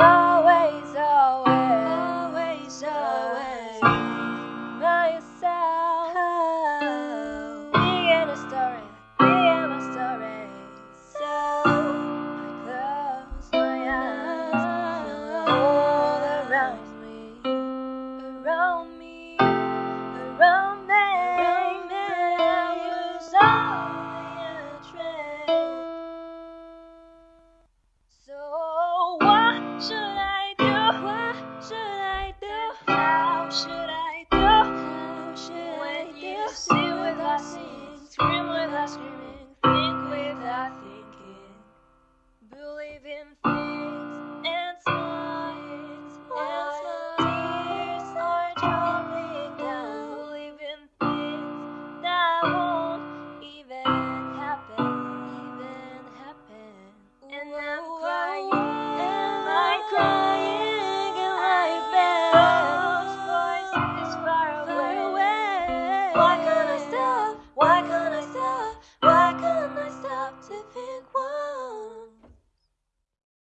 fly. see with us, seeing, scream with us, screaming.